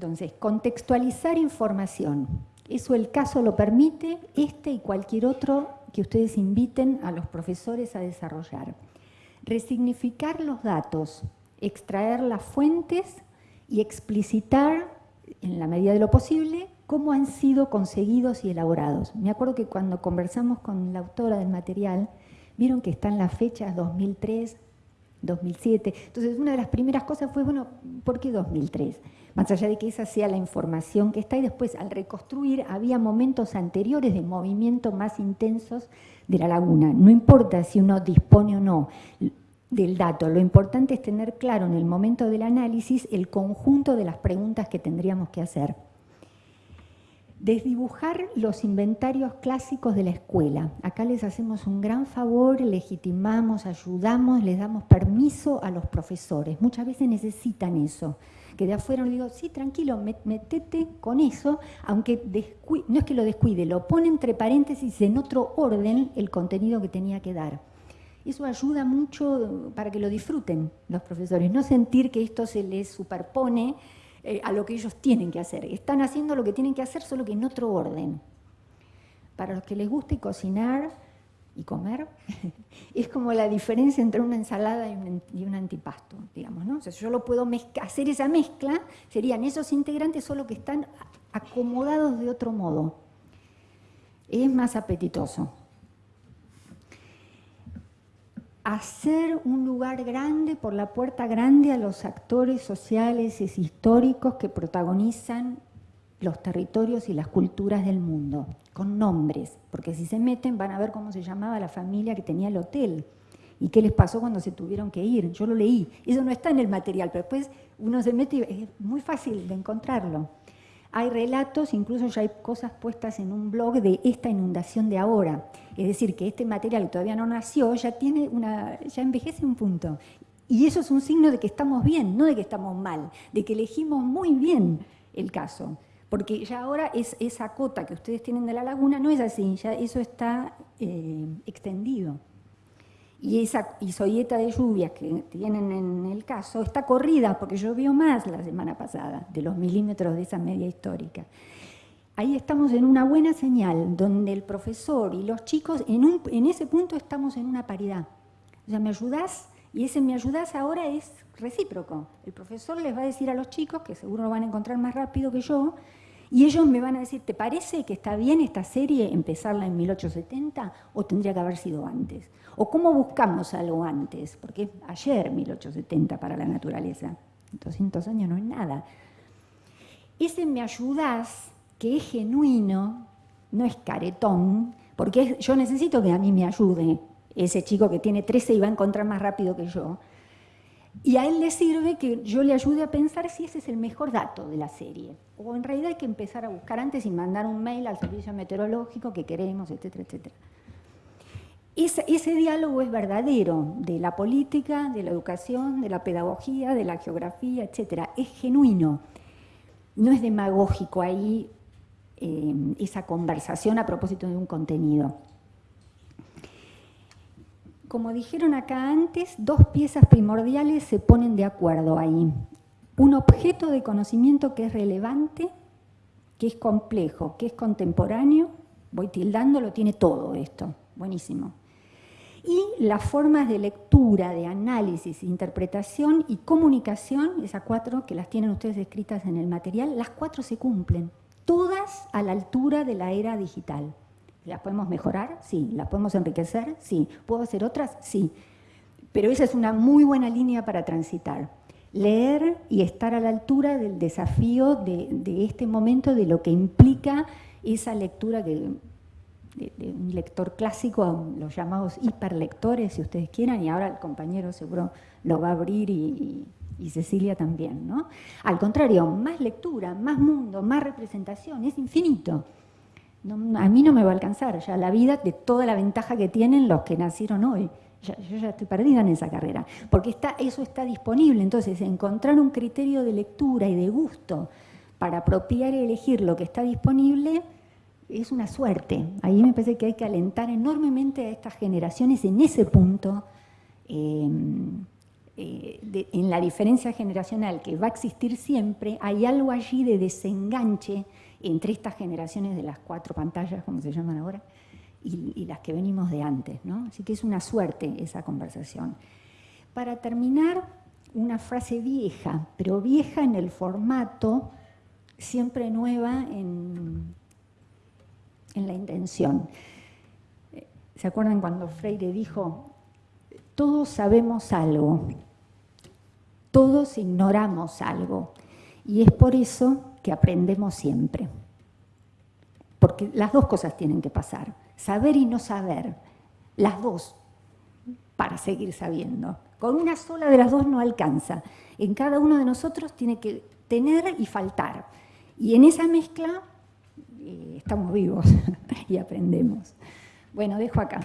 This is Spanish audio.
Entonces, contextualizar información. Eso el caso lo permite, este y cualquier otro que ustedes inviten a los profesores a desarrollar. Resignificar los datos, extraer las fuentes y explicitar, en la medida de lo posible, cómo han sido conseguidos y elaborados. Me acuerdo que cuando conversamos con la autora del material, vieron que están las fechas 2003, 2007. Entonces, una de las primeras cosas fue, bueno, ¿por qué 2003? Más allá de que esa sea la información que está, y después al reconstruir había momentos anteriores de movimiento más intensos de la laguna. No importa si uno dispone o no del dato, lo importante es tener claro en el momento del análisis el conjunto de las preguntas que tendríamos que hacer. Desdibujar los inventarios clásicos de la escuela. Acá les hacemos un gran favor, legitimamos, ayudamos, les damos permiso a los profesores. Muchas veces necesitan eso. Que de afuera les digo, sí, tranquilo, metete con eso, aunque no es que lo descuide, lo pone entre paréntesis en otro orden el contenido que tenía que dar. Eso ayuda mucho para que lo disfruten los profesores, no sentir que esto se les superpone eh, a lo que ellos tienen que hacer. Están haciendo lo que tienen que hacer, solo que en otro orden. Para los que les guste cocinar y comer, es como la diferencia entre una ensalada y un, antipasto, digamos, ¿no? Yo lo puedo hacer esa mezcla, serían esos integrantes, solo que están acomodados de otro modo. Es más apetitoso hacer un lugar grande, por la puerta grande, a los actores sociales y históricos que protagonizan los territorios y las culturas del mundo, con nombres, porque si se meten van a ver cómo se llamaba la familia que tenía el hotel y qué les pasó cuando se tuvieron que ir. Yo lo leí, eso no está en el material, pero después uno se mete y es muy fácil de encontrarlo. Hay relatos, incluso ya hay cosas puestas en un blog de esta inundación de ahora. Es decir, que este material que todavía no nació ya, tiene una, ya envejece un punto. Y eso es un signo de que estamos bien, no de que estamos mal, de que elegimos muy bien el caso. Porque ya ahora es, esa cota que ustedes tienen de la laguna no es así, ya eso está eh, extendido y esa isoyeta de lluvias que tienen en el caso está corrida porque llovió más la semana pasada de los milímetros de esa media histórica. Ahí estamos en una buena señal, donde el profesor y los chicos, en, un, en ese punto estamos en una paridad. O sea, me ayudás, y ese me ayudás ahora es recíproco. El profesor les va a decir a los chicos, que seguro lo van a encontrar más rápido que yo, y ellos me van a decir, ¿te parece que está bien esta serie empezarla en 1870 o tendría que haber sido antes? ¿O cómo buscamos algo antes? Porque ayer 1870 para la naturaleza, 200 años no es nada. Ese me ayudás, que es genuino, no es caretón, porque yo necesito que a mí me ayude ese chico que tiene 13 y va a encontrar más rápido que yo. Y a él le sirve que yo le ayude a pensar si ese es el mejor dato de la serie. O en realidad hay que empezar a buscar antes y mandar un mail al servicio meteorológico que queremos, etcétera, etcétera. Ese, diálogo es verdadero, de la política, de la educación, de la pedagogía, de la geografía, etcétera. Es genuino. No es demagógico ahí eh, esa conversación a propósito de un contenido. Como dijeron acá antes, dos piezas primordiales se ponen de acuerdo ahí. Un objeto de conocimiento que es relevante, que es complejo, que es contemporáneo, voy tildando, lo tiene todo esto, buenísimo. Y las formas de lectura, de análisis, interpretación y comunicación, esas cuatro que las tienen ustedes escritas en el material, las cuatro se cumplen, todas a la altura de la era digital. ¿Las podemos mejorar? Sí. ¿Las podemos enriquecer? Sí. ¿Puedo hacer otras? Sí. Pero esa es una muy buena línea para transitar. Leer y estar a la altura del desafío de, este momento, de lo que implica esa lectura de, un lector clásico, los llamados hiperlectores, si ustedes quieran, y ahora el compañero seguro lo va a abrir y, y Cecilia también. ¿no? Al contrario, más lectura, más mundo, más representación, es infinito a mí no me va a alcanzar ya la vida de toda la ventaja que tienen los que nacieron hoy. yo ya estoy perdida en esa carrera, porque está, eso está disponible. Entonces, encontrar un criterio de lectura y de gusto para apropiar y elegir lo que está disponible es una suerte. Ahí me parece que hay que alentar enormemente a estas generaciones en ese punto. Em, eh, en la diferencia generacional que va a existir siempre, hay algo allí de desenganche entre estas generaciones de las cuatro pantallas, como se llaman ahora, y, las que venimos de antes. ¿no? Así que es una suerte esa conversación. Para terminar, una frase vieja, pero vieja en el formato, siempre nueva en, en la intención. ¿Se acuerdan cuando Freire dijo, todos sabemos algo, todos ignoramos algo, y es por eso que aprendemos siempre? Porque las dos cosas tienen que pasar, saber y no saber, las dos, para seguir sabiendo. Con una sola de las dos no alcanza. En cada uno de nosotros tiene que tener y faltar. Y en esa mezcla eh, estamos vivos y aprendemos. Bueno, dejo acá.